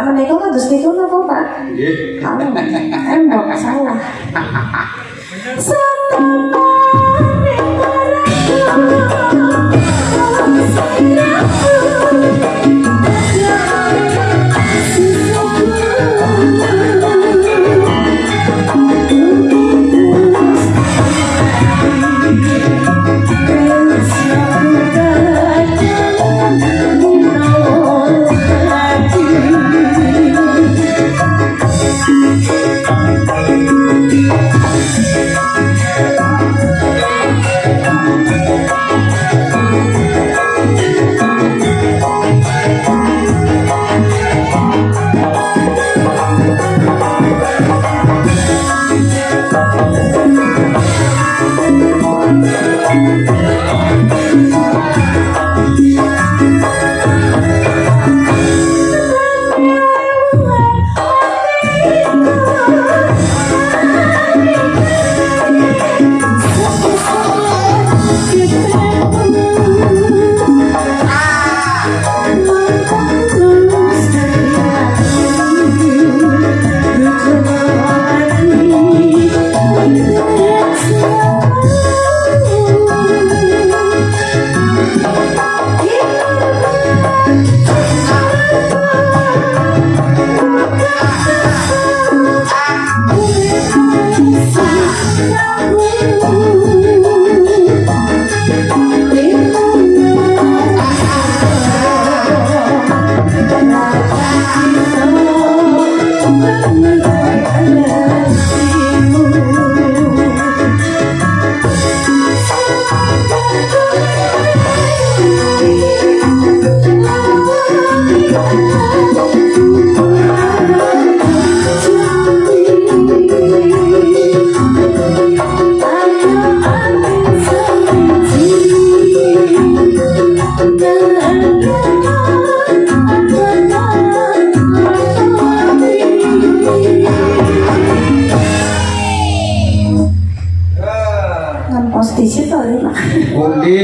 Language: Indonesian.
menika kados niku napa Pak? Nggih. Embok salah. Ngan तिची पाहिजे बोलली